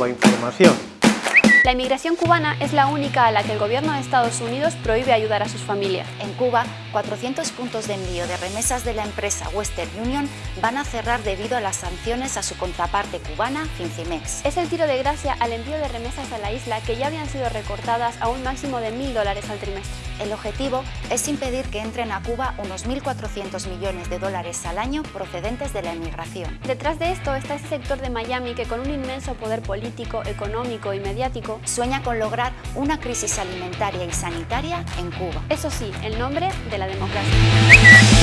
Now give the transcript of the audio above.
Cuba Información. La inmigración cubana es la única a la que el gobierno de Estados Unidos prohíbe ayudar a sus familias. En Cuba, 400 puntos de envío de remesas de la empresa Western Union van a cerrar debido a las sanciones a su contraparte cubana, Fincimex. Es el tiro de gracia al envío de remesas a la isla que ya habían sido recortadas a un máximo de mil dólares al trimestre. El objetivo es impedir que entren a Cuba unos 1.400 millones de dólares al año procedentes de la emigración. Detrás de esto está ese sector de Miami que con un inmenso poder político, económico y mediático sueña con lograr una crisis alimentaria y sanitaria en Cuba. Eso sí, en nombre de la democracia.